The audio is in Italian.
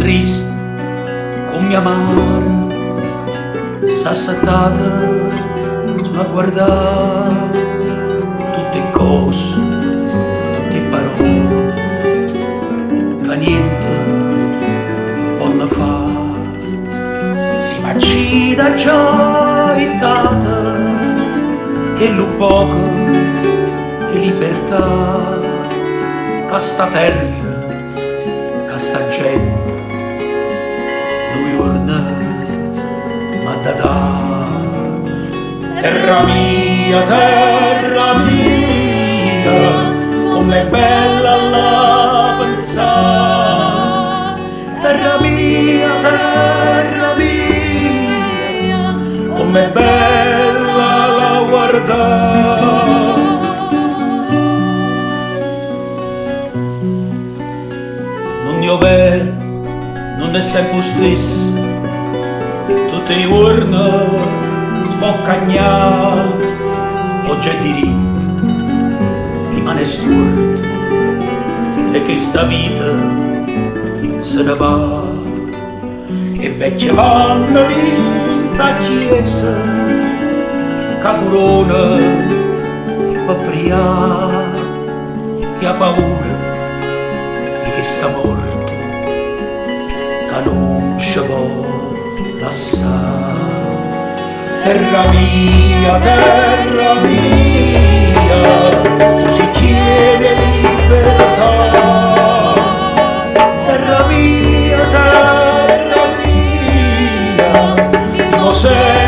triste, como me amarra sta settata a guardare tutte cose, tutte parole che niente possono fare. Si macida già data che lo poco è libertà, che sta terra, da da. Terra mia, terra mia, com'è bella la pensare. Terra mia, terra mia, com'è bella la guardare. Non vero, non è sempre stesso, tutte i giorni può cagnare, oggi è diritto, rimane storto, e che sta vita se ne va, e vecchia vanno vinta chiesa, capurona, paprià, e ha paura di che sta morto, che non passare. Terra mia, terra mia, si chiede libertà. Terra mia, terra mia, innocente.